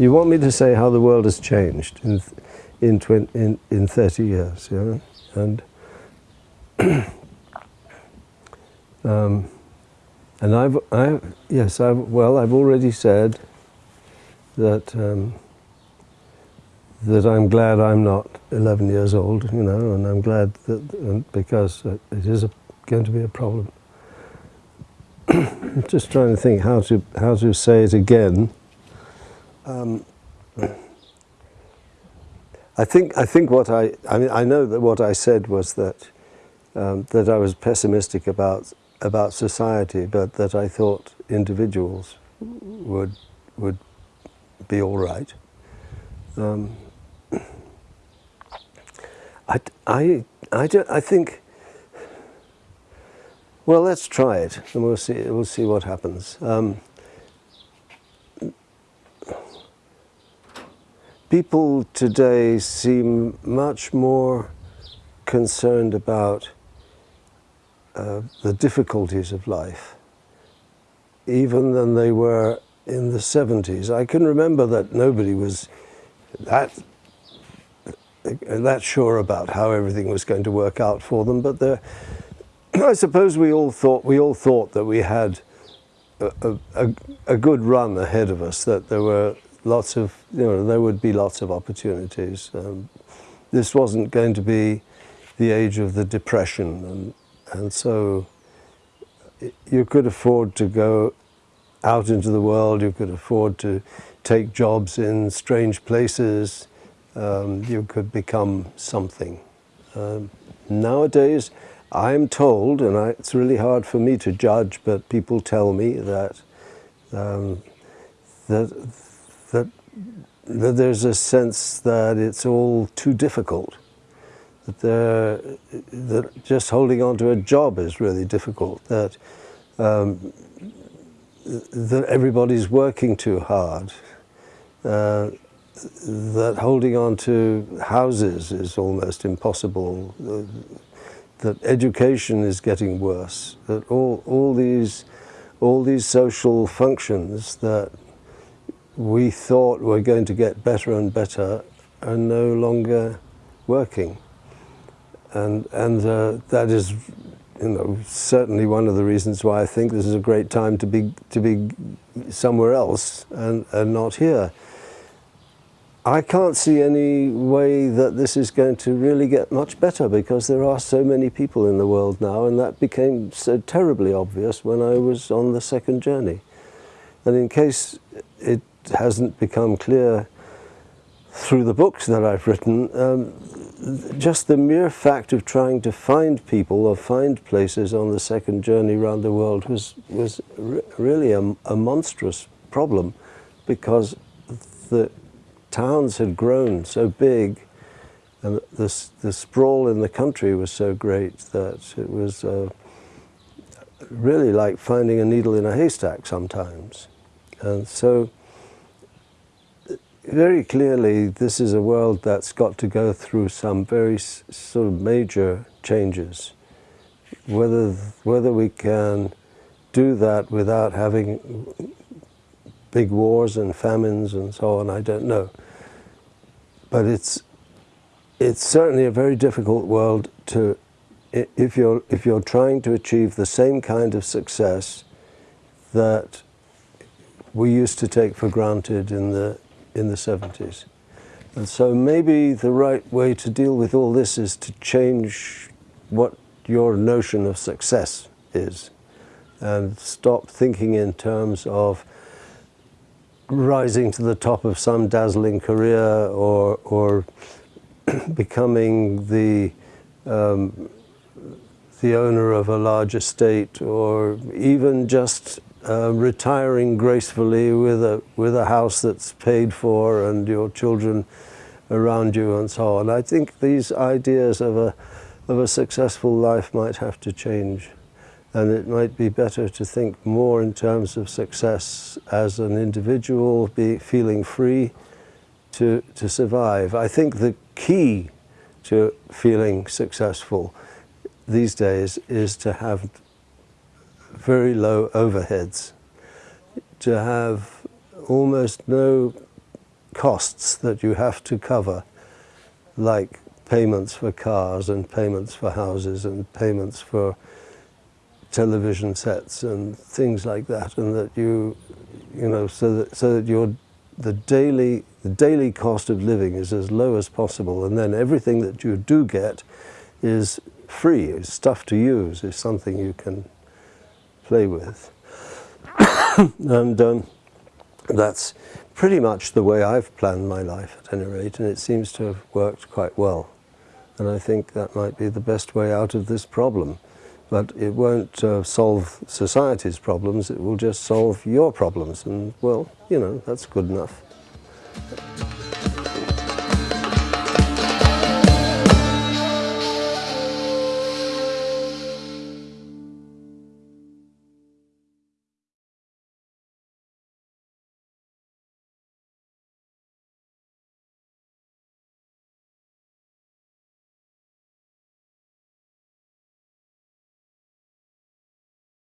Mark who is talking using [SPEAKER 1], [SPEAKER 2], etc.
[SPEAKER 1] You want me to say how the world has changed in in 20, in, in 30 years, yeah, and um, and I've I yes I've well I've already said that um, that I'm glad I'm not 11 years old, you know, and I'm glad that because it is a, going to be a problem. I'm just trying to think how to how to say it again. Um, I think I think what I I mean I know that what I said was that um, that I was pessimistic about about society, but that I thought individuals would would be all right. Um, I, I, I, I think. Well, let's try it, and we'll see. We'll see what happens. Um, people today seem much more concerned about uh, the difficulties of life, even than they were in the 70s. I can remember that nobody was that that sure about how everything was going to work out for them, but I suppose we all thought we all thought that we had a, a, a, good run ahead of us. That there were lots of you know there would be lots of opportunities. Um, this wasn't going to be the age of the depression, and and so you could afford to go out into the world. You could afford to take jobs in strange places. Um, you could become something. Um, nowadays, I'm told, and I, it's really hard for me to judge, but people tell me that um, that that that there's a sense that it's all too difficult. That, that just holding on to a job is really difficult. That um, that everybody's working too hard. Uh, that holding on to houses is almost impossible. That education is getting worse. That all all these all these social functions that we thought we were going to get better and better are no longer working. And, and uh, that is you know, certainly one of the reasons why I think this is a great time to be, to be somewhere else and, and not here. I can't see any way that this is going to really get much better because there are so many people in the world now and that became so terribly obvious when I was on the second journey. And in case it hasn't become clear through the books that I've written, um, just the mere fact of trying to find people or find places on the second journey around the world was, was re really a, a, monstrous problem because the towns had grown so big and the, the sprawl in the country was so great that it was uh, really like finding a needle in a haystack sometimes. And so very clearly this is a world that's got to go through some very sort of major changes. Whether, whether we can do that without having big wars and famines and so on, I don't know. But it's, it's certainly a very difficult world to, if you're, if you're trying to achieve the same kind of success that we used to take for granted in the in the 70s. And so maybe the right way to deal with all this is to change what your notion of success is and stop thinking in terms of rising to the top of some dazzling career or, or becoming the, um, the owner of a large estate or even just uh, retiring gracefully with a, with a house that's paid for and your children around you and so on. I think these ideas of a, of a successful life might have to change and it might be better to think more in terms of success as an individual, be feeling free to, to survive. I think the key to feeling successful these days is to have very low overheads, to have almost no costs that you have to cover, like payments for cars and payments for houses and payments for television sets and things like that, and that you, you know, so that so that your the daily the daily cost of living is as low as possible, and then everything that you do get is free, is stuff to use, is something you can play with, and um, that's pretty much the way I've planned my life at any rate, and it seems to have worked quite well. And I think that might be the best way out of this problem but it won't uh, solve society's problems, it will just solve your problems. And well, you know, that's good enough.